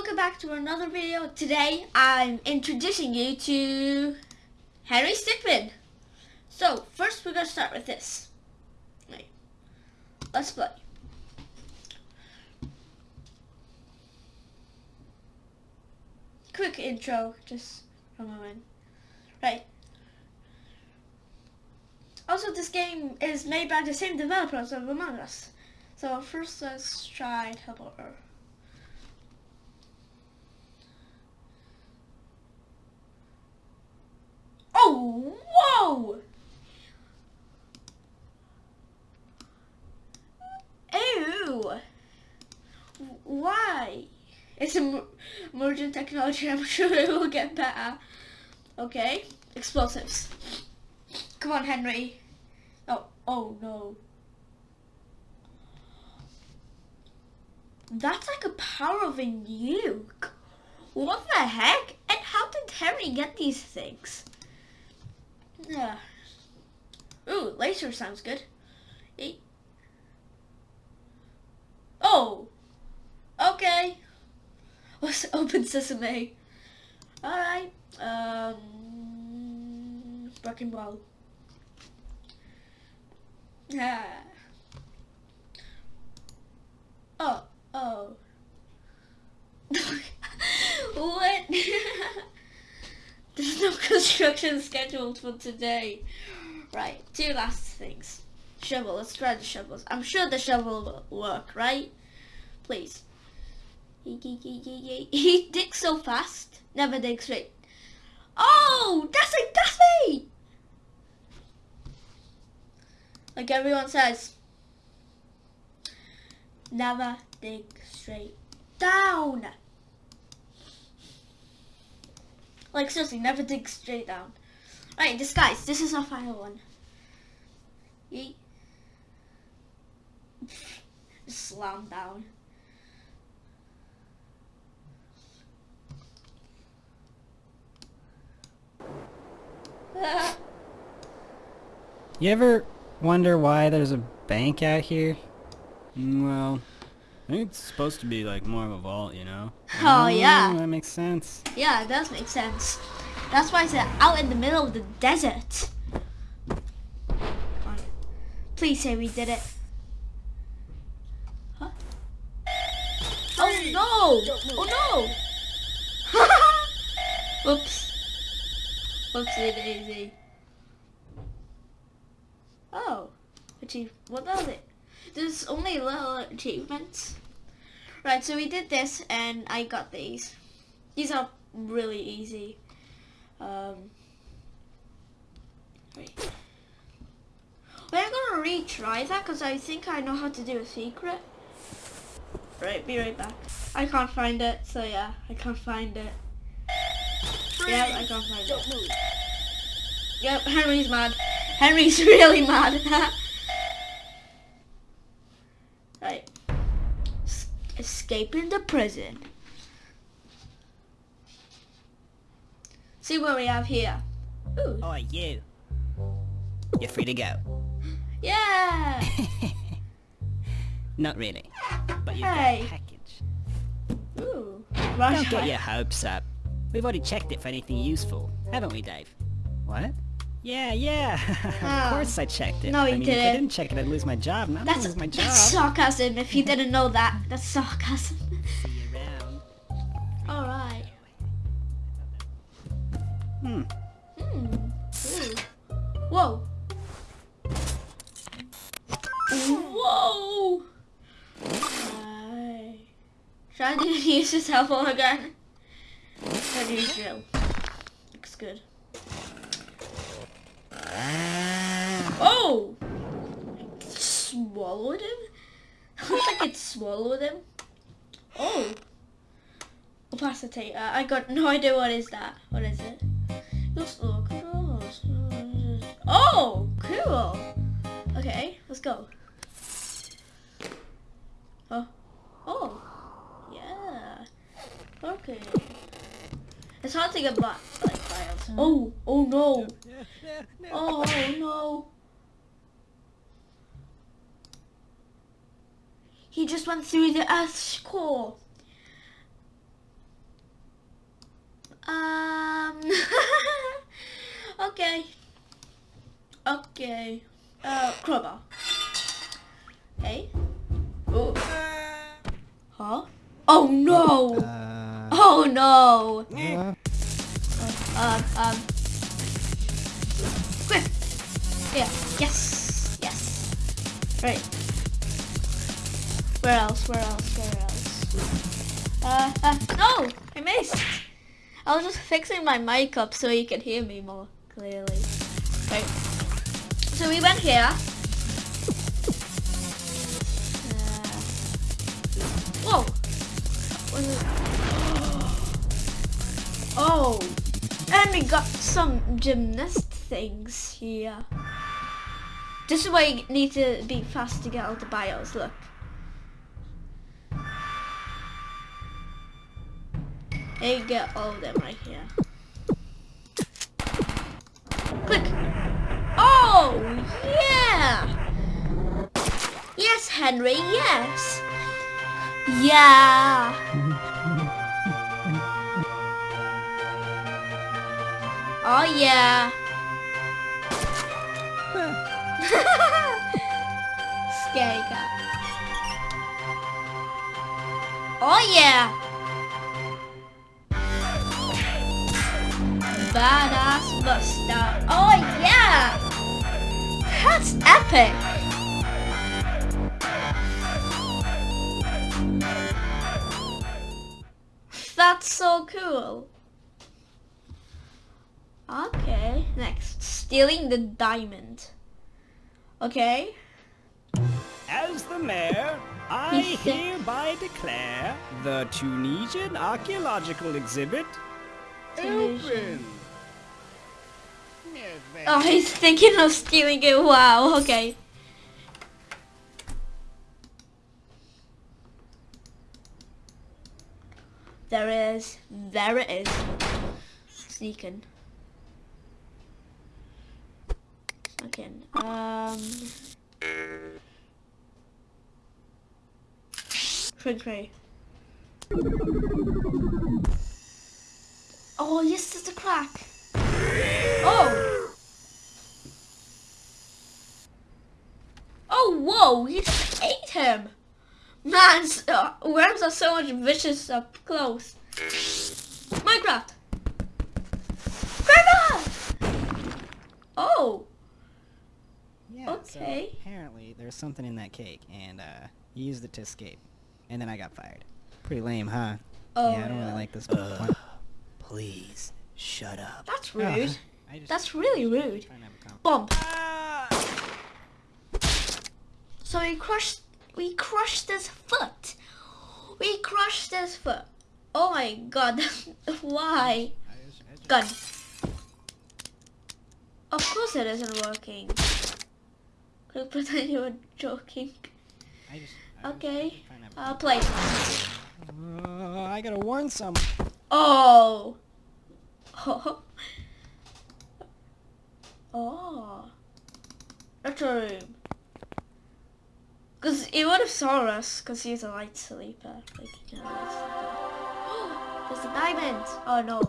welcome back to another video. Today I'm introducing you to Henry Stickmin. So first we're gonna start with this. Right. Let's play. Quick intro, just from a moment. Right. Also this game is made by the same developers of Among Us. So first let's try Hello Oh, whoa! Ew! Why? It's a emergent technology. I'm sure it will get better. Okay, explosives. Come on, Henry. Oh, oh no. That's like a power of a nuke. What the heck? And how did Henry get these things? Yeah. Ooh, laser sounds good. Eight. Oh. Okay. Let's open sesame. Alright. Um. Wrecking ball. Yeah. Oh. Oh. what? There's no construction scheduled for today. Right, two last things. Shovel, let's try the shovels. I'm sure the shovel will work, right? Please. He digs so fast, never digs straight. Oh, that's like, that's me! Like everyone says, never dig straight down. Like seriously, never dig straight down. Right, disguise. This is our final one. Yeet. Slam down. You ever wonder why there's a bank out here? Mm, Well, I think it's supposed to be like more of a vault, you know? Oh, oh, yeah. That makes sense. Yeah, it does make sense. That's why it's out in the middle of the desert. Come on. Please say we did it. Huh? Oh no! Oh no! Whoops. Whoopsie daisy. Oh. Achieve. What was it? There's only little achievements. Right, so we did this and I got these. These are really easy. Um, wait. Wait, I'm gonna retry that because I think I know how to do a secret. Right, be right back. I can't find it, so yeah, I can't find it. Yeah, I can't find Don't it. move. Yep, Henry's mad. Henry's really mad. escaping the prison. See what we have here. Ooh. Oh, you. You're free to go. Yeah. Not really. But you've Hey. got a package. Ooh. Don't get your hopes up. We've already checked it for anything useful, haven't we, Dave? What? Yeah, yeah. Ah. of course I checked it. No, you I mean, if I didn't. didn't check it, I'd lose my job. I don't That's, lose my job. that's sarcasm if you didn't know that. That's sarcasm. See you around. Alright. Hmm. Hmm. Ooh. Whoa. Whoa. Right. Try to use this helpful again. To use drill. Looks good. Oh! Swallowed him? Looks like it swallowed him. Oh. Opacitator. Uh, I got no idea what is that. What is it? Oh, cool. Okay, let's go. Oh, oh, yeah. Okay. It's hard to get files. Oh, oh no. Oh, oh no. He just went through the Earth's core. Um. okay. Okay. Uh, crowbar. Hey. Oh. Uh. Huh? Oh no! Uh, oh no! Uh, um, um. Quick! Yeah, yes! Yes! Right. Where else? Where else? Where else? Uh, uh, no! I missed! I was just fixing my mic up so you could hear me more clearly. Right. So we went here. Uh, whoa! Oh! And we got some gymnast things here. This is why you need to be fast to get all the bios, look. And you get all of them right here. Click! Oh, yeah! Yes, Henry, yes! Yeah! Oh yeah. Scary cat. Oh yeah. Badass Buster. Oh yeah. That's epic. That's so cool. Okay, next. Stealing the diamond. Okay. As the mayor, I hereby declare the Tunisian archaeological exhibit Tunisian. open. Oh, he's thinking of stealing it. Wow, okay. There is. There it is. Sneaking. Sneaking. Um. Shrink ray. Oh, yes, there's a crack. Oh! Oh, whoa! You just ate him! Man, uh, worms are so much vicious up close. Minecraft! Grandma! Oh! yeah, Okay. So apparently, there's something in that cake, and uh, you used it to escape. And then I got fired. Pretty lame, huh? Oh, yeah, I don't really like this point. Please, shut up. That's rude. I That's really rude. trying to have a con- Bomb. Ah! So we crushed, we crushed his foot. We crushed his foot. Oh my god, why? I just- I just- Gun. Of course it isn't working. Could pretend you were joking. I just- I Okay. trying to have Uh, play. Uh, I gotta warn some. Oh. Oh. Oh. That's a room. Cause he would have saw us, cause he's a light sleeper. Like, you know, light sleeper. There's a diamond. Oh no.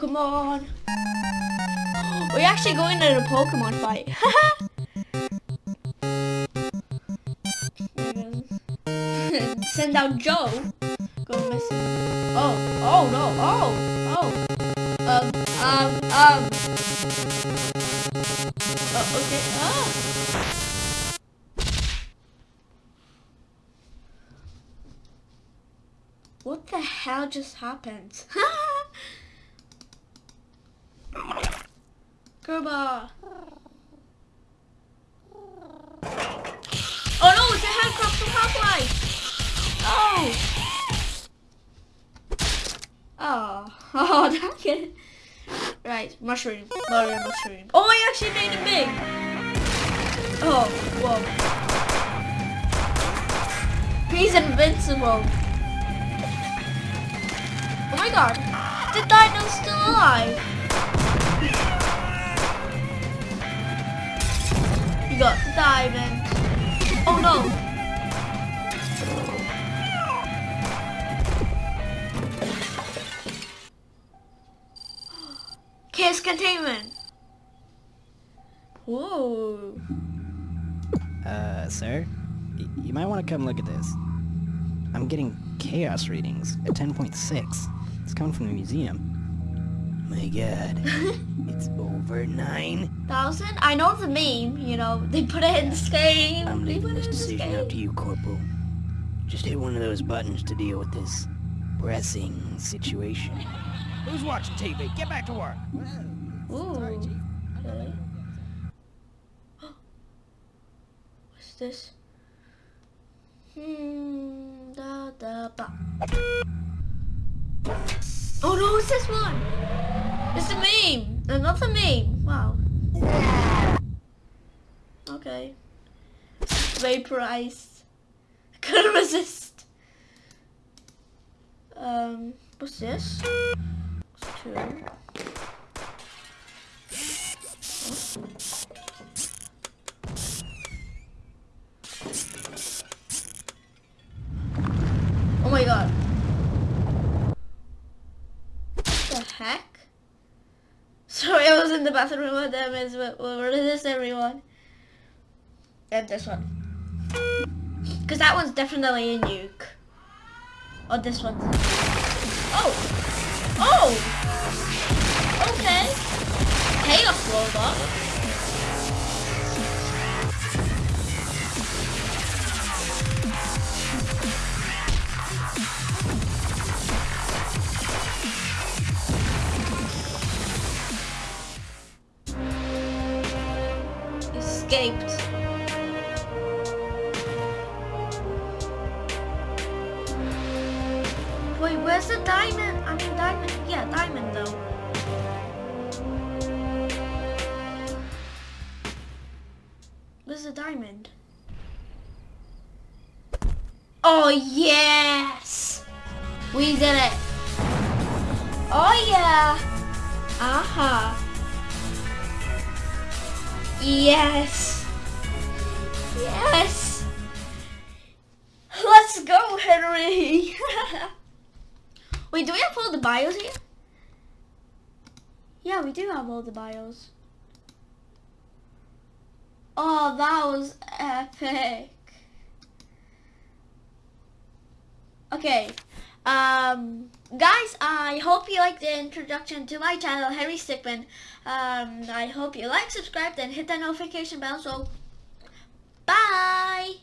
Pokemon. We're actually going to a Pokemon fight. Send out Joe. Go missing. Oh, oh no, oh, oh. Um, um, um. Oh, okay, oh. What the hell just happened? Gerba. Oh no, it's a headcrab from Half-Life! Oh! Oh, oh, dang it. Right, mushroom, Mario mushroom. Oh, I actually made it big! Oh, whoa. He's invincible. Oh my god, the dino's still alive. got diamonds. Oh no! Chaos containment. Whoa. Uh, sir? Y you might want to come look at this. I'm getting chaos readings at 10.6. It's coming from the museum. My god. it's over 9. Thousand? I know the meme, you know, they put it in this game. I'm they leaving put this it in decision game. up to you, Corporal. Just hit one of those buttons to deal with this pressing situation. Who's watching TV? Get back to work. Ooh. Okay. What's this? Hmm. Da da ba. Oh no! It's this one. It's a meme. Another meme. Wow. Okay. Vaporized. I couldn't resist. Um. What's this? What's two? Oh Sorry, I was in the bathroom with them as well. What is this, everyone? And this one. Because that one's definitely a nuke. Or this one. Oh! Oh! Okay. Chaos robot. Escaped. Wait, where's the diamond? I mean, diamond. Yeah, diamond though. Where's the diamond? Oh, yes! We did it! Oh, yeah! Uh-huh. Yes! Yes! Let's go, Henry! Wait, do we have all the bios here? Yeah, we do have all the bios. Oh, that was epic. Okay. Um, guys, I hope you liked the introduction to my channel, Harry Stickmin. Um, I hope you like, subscribe, and hit that notification bell. So, bye!